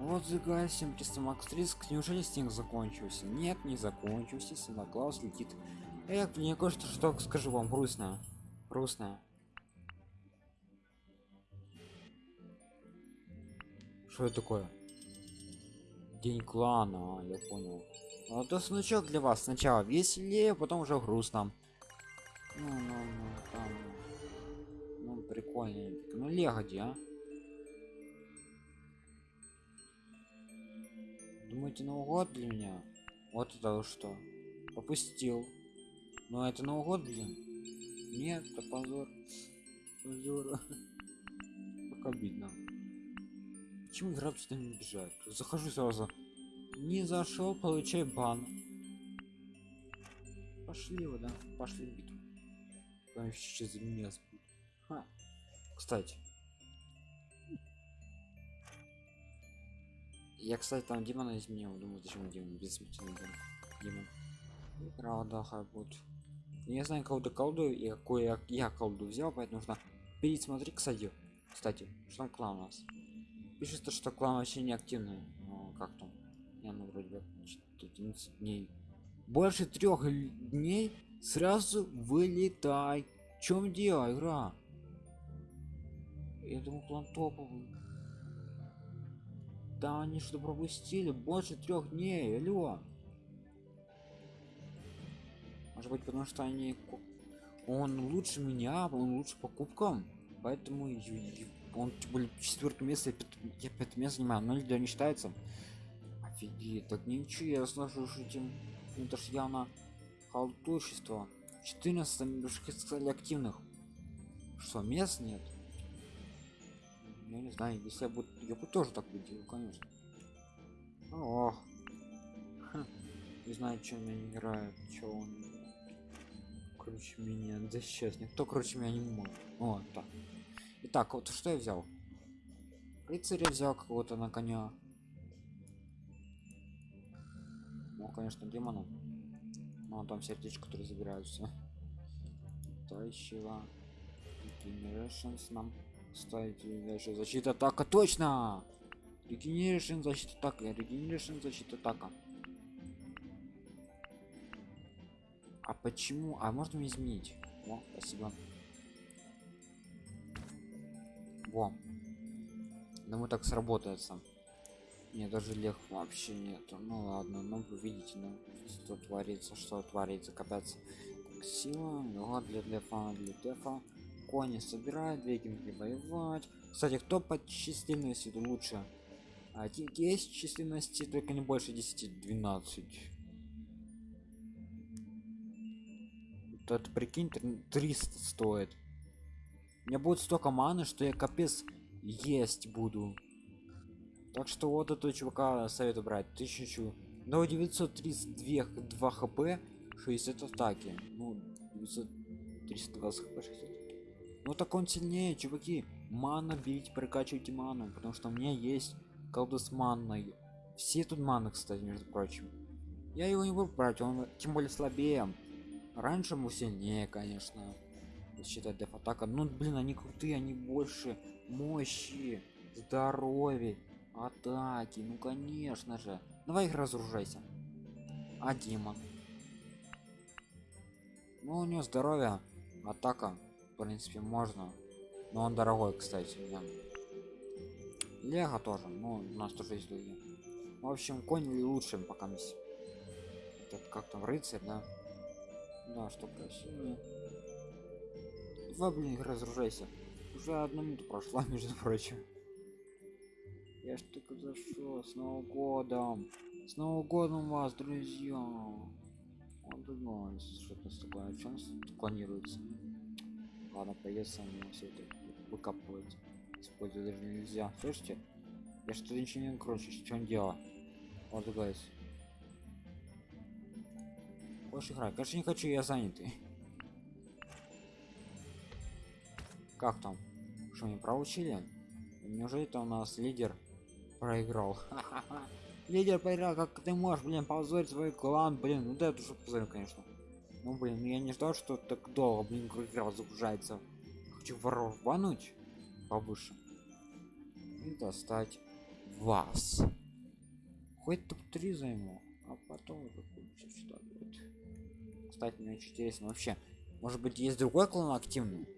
Вот загасим чисто макс риск. Неужели снег закончился? Нет не закончился. Санта клаус летит. Эх мне кое-что что скажу вам грустно грустно что это такое? День клана а, я понял. А то значок для вас. Сначала веселее потом уже грустно. Ну ну ну там ну прикольно ну легоди а думаете новый год для меня? Вот это что. Попустил. Но это новый год блин? Нет это позор. Позор. Как обидно. Почему игра сюда не бежать захожу сразу. Не зашел получай бан. Пошли вы да? Пошли в битву. Там сейчас меня спит Ха. кстати я кстати там демона изменил. Думаю зачем демон бессмертный демон игра отдыха будет. Я знаю кого-то колду и какой я, я колду взял поэтому нужно пересмотреть кстати кстати что клан у нас? Пишется что клан вообще не активный ну, как там? Я ну вроде бы 11 дней. Больше трех дней сразу вылетай. В чем дело игра? Я думаю план топовый да они что пропустили больше трех дней алло. Может быть потому что они он лучше меня он лучше по кубкам поэтому он более четвертое место я пятое место занимаю но для не считается. Офигеть так нечестно этим это ж явно халтурщество 14 немножко сказали активных. Что мест нет я не знаю если я буду я бы тоже так бы делал конечно ох не знаю чем я не играю что он круче меня да сейчас никто круче меня не может вот так Итак, вот что я взял? Рыцаря взял какого-то на коня. Ну, конечно, демона. Ну, там сердечко, которые забираются. Тающего. Regenerations нам ставить дальше. Защита атака, точно! Regeneration, защита атака. Regeneration, защита атака. А почему? А можно изменить? О, спасибо. Во. Думаю, так сработается. Мне даже лег вообще нету. Ну ладно, ну вы видите, ну что творится, что творится, капец. Сила, лега для дефа, для дефа. Кони собирают, викинги воевать. Кстати, кто по численности лучше? А есть численности, только не больше 10-12. Это прикинь, 300 стоит меня будет столько маны что я капец есть буду так что вот этого чувака советую брать 1000 но 932 2 хп 60 атаки ну 900 320 хп 60 ну так он сильнее чуваки. Мана бить прокачивайте ману потому что у меня есть колдус манной все тут маны кстати между прочим. Я его не буду брать он тем более слабее. Раньше ему сильнее конечно считать деф атака. Ну блин они крутые они больше мощи здоровья атаки ну конечно же. Давай их разоружайся. А демон ну у него здоровье атака принципе можно но он дорогой кстати мне лего тоже ну у нас тоже есть другие в общем конь лучше пока этот как там рыцарь да да что красивее Два, блин, разоружайся. Уже одна минута прошла, между прочим. Я ж только зашел с Новым годом. С Новым годом вас, друзья. Он думал, что-то такое, что планируется. Ладно, придется мне все это выкапывать. Использовать даже нельзя. Слышите? Я что-то ничего не круче, что он делал. Вот, гайс. Хочешь играть? Конечно, не хочу, я занятый. Как там? Что не проучили? Неужели это у нас лидер проиграл? лидер проиграл, как ты можешь, блин, позорить свой клан, блин, ну да, это уже позор, конечно. Ну блин, я не ждал, что так долго, блин, игра загружается. Хочу воров бануть повыше. И достать вас хоть топ-3 займу а потом уже сюда будет кстати мне очень интересно вообще может быть есть другой клан активный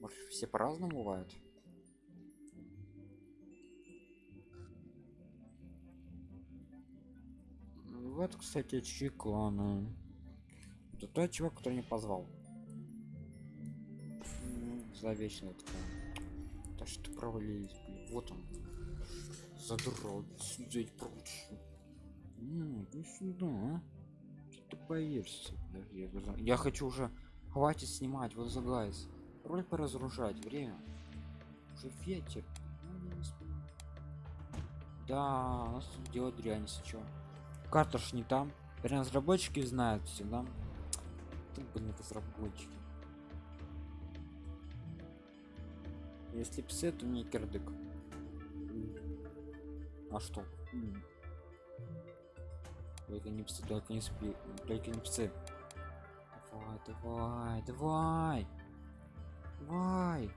может все по-разному бывают вот кстати чьи кланы это тот чувак который не позвал. Зловечный такой да что провалились блин. вот он. Задрал сюда прочь иди сюда а? ты боишься я, я хочу уже хватит снимать вот загайс роль поразгружать время. Уже ветер. Да у нас тут делать дрянь если карта ж не там. Разработчики знают все да? ты блин разработчики. Если псы то не кирдык. А что? Только не псы только не спи только не псы. Давай давай давай. Давай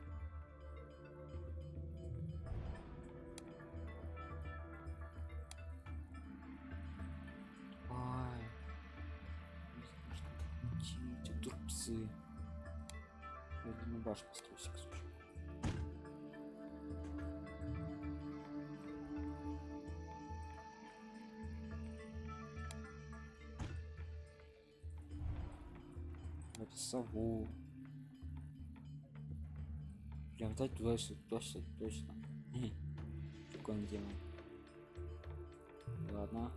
сову. Прям туда сюда точно точно. Как он делает ладно.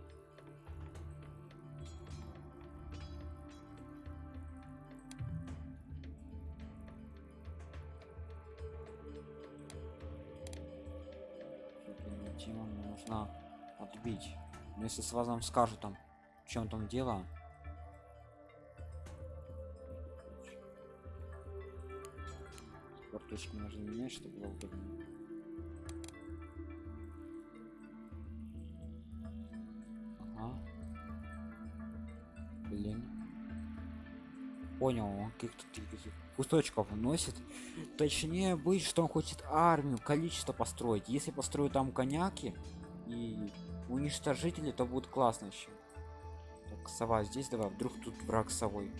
Тема мне нужна отбить. Но если с вас нам скажут там в чем там дело карточки нужно менять чтобы было удобно ага. блин. Понял он каких-то кусочков носит точнее быть что он хочет армию количество построить. Если построю там коняки и уничтожители то будет классно еще так сова здесь давай вдруг тут враг совой.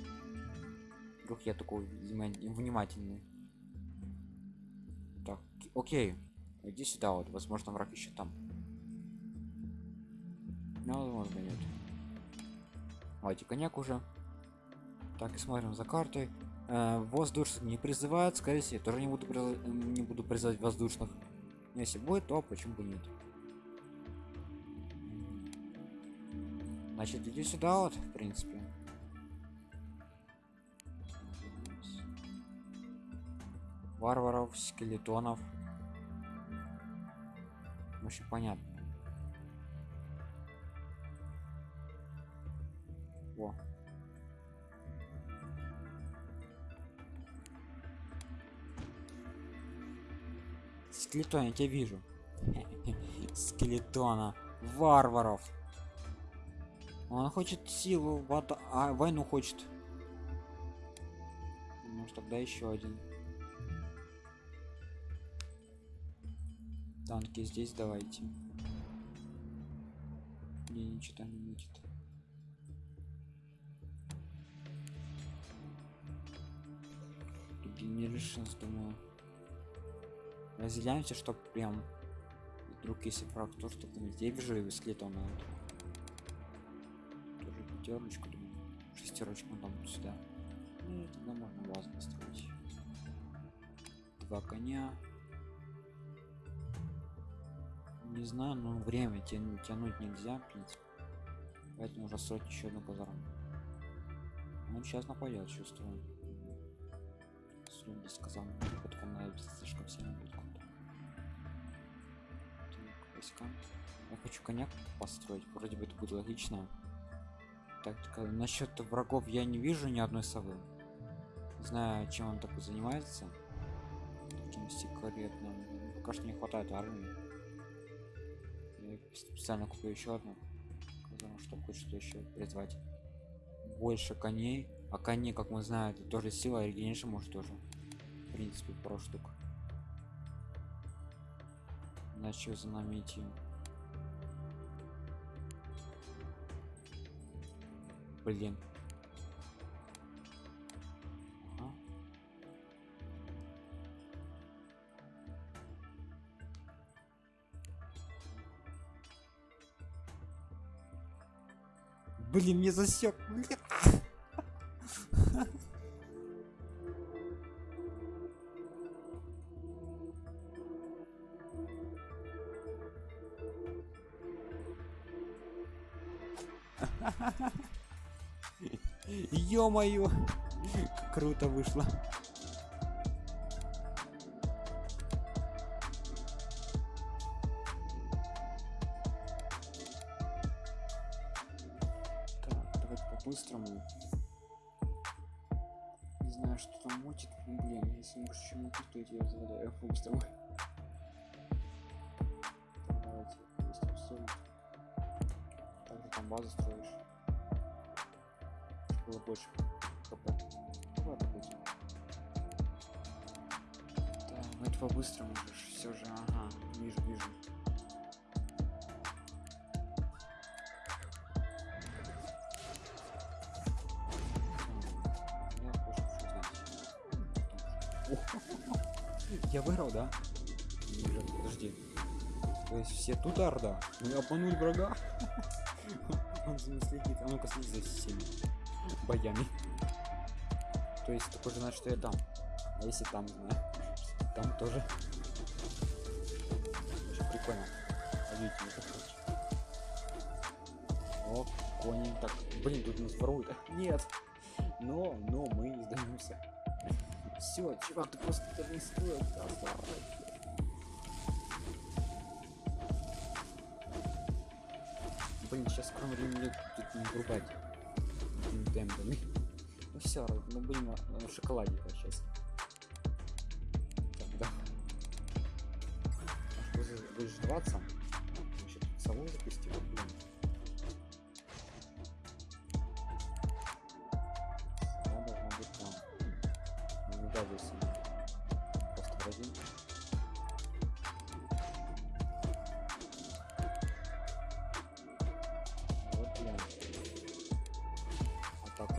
Вдруг я такой внимательный окей иди сюда вот возможно враг еще там. Ну возможно нет. Давайте коньяк уже. Так и смотрим за картой. Э, воздушных не призывают скорее всего тоже не буду не буду призывать воздушных. Но если будет то почему бы нет? Значит иди сюда вот в принципе. Варваров скелетонов вообще понятно. Во. скелетон я тебя вижу. Скелетона. Варваров. Он хочет силу вода а войну хочет. Может тогда еще один танки здесь давайте. Мне ничего там не будет. Regenerations, думаю разделяемся чтоб прям вдруг если враг то что там здесь вижу его скелетон надо тоже пятерочку думаю шестерочку там сюда. Ну, тогда можно вас построить два коня не знаю но время тянуть, тянуть нельзя принципе. Поэтому уже строить еще одну казарму он сейчас нападет чувствую. Без сказал потом надо слишком сильно будет войска я хочу коняк построить вроде бы это будет логично. Так насчет врагов я не вижу ни одной совы. Знаю чем он такой занимается. Таким секретным. Пока что не хватает армии специально куплю еще одну потому что хочет еще призвать больше коней. А коней как мы знаем это тоже сила а и регенерация может тоже в принципе про штук. Начал за нами идти блин. Блин, мне засек. Блин. Ё-моё! Круто вышло. По-быстрому. Не знаю, что там мутит. Ну, блин, если не больше чем то я тебя заваляю по-быстрому. Так, Давайте, быстро соль. Также там базу строишь. Было больше хп. Ладно, будет. Так, ну это по-быстрому же. Все же, ага, вижу, вижу. Я выиграл, да? Нет, Подожди. То есть все тут орда? Мы обманули врага? Он за ним следит. А ну-ка следи за всеми боями. То есть такой же значит, что я там. А если там, знаю. Там тоже. Очень прикольно. О, кони. Так, блин, тут нас воруют. Нет. Но, но мы не сдаемся. Все, чувак, ты просто это не стоит. Блин, сейчас скоро времени тут не врубать темпами. Ну все, мы будем э, в шоколаде сейчас. Так, да. Будешь-? Еще тут сову запустил, блин.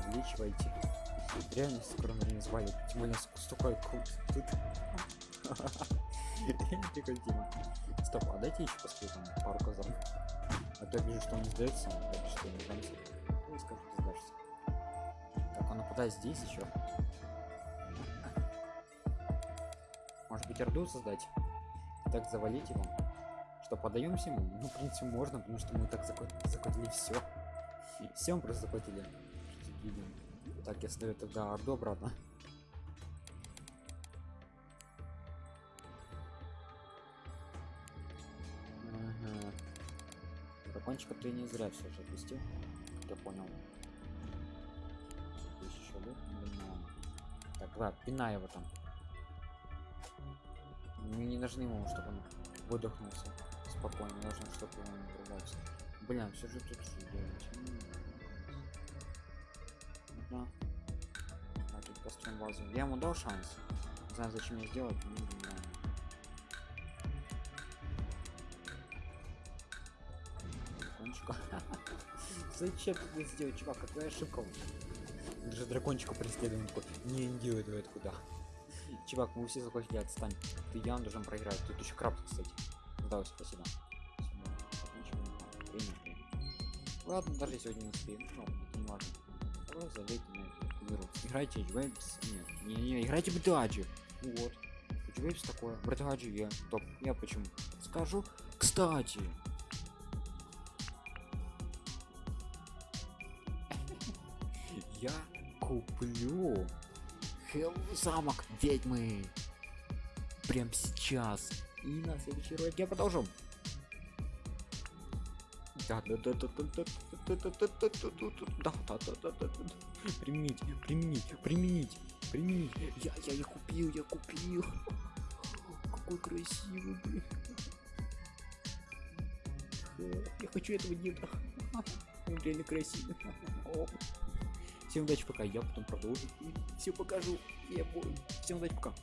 Вот так увеличивайте. Реально скоро время звали. Тем более столько крут тут. Прикольная тема. Стоп, а дайте еще посмотрю там пару казан. А то я вижу, что он не сдается, так что не сдамся. Ну сдашься. Так, он нападает здесь еще. Может быть, орду создать? Так завалить его? Что, подаемся ему? Ну, в принципе, можно, потому что мы так закатили все. Все мы просто захватили. Видим. Так, я ставлю тогда орду обратно. Ага. Дракончика ты не зря все же отпустил. как Я понял. Еще. Так, да, пинай его там. Мы не нужны ему, чтобы он выдохнулся. Спокойно, нужно, чтобы он не врубался. Блин, все же тут что делать? М. Да. А, тут построим базу. Я ему дал шанс. Не знаю, зачем мне сделать, но не знаю. Дракончика. Зачем ты сделать, чувак? Какая ошибка? Даже дракончика преследуем. Не, давай это куда. Чувак, мы все захватили, отстань. Ты явно должен проиграть. Тут еще краб, кстати. Да, спасибо. Время. Ладно, даже сегодня не успеем. Ну, это не важно. Давай залейте на эту игру. Играйте Вейпс. Нет, не, не, играйте Братаджи. Вот. Вейпс такое. Братаджи я. Топ. Я почему? Скажу. Кстати. Я куплю замок ведьмы. Прям сейчас. И на следующий ролик я продолжу. Применить, применить, применить, применить. Я, я, я купил, я купил. Какой красивый, блин. Э, Я хочу этого деда. Он реально красивый. Всем удачи, пока я потом продолжу. Все покажу. Я бой. Всем удачи, пока.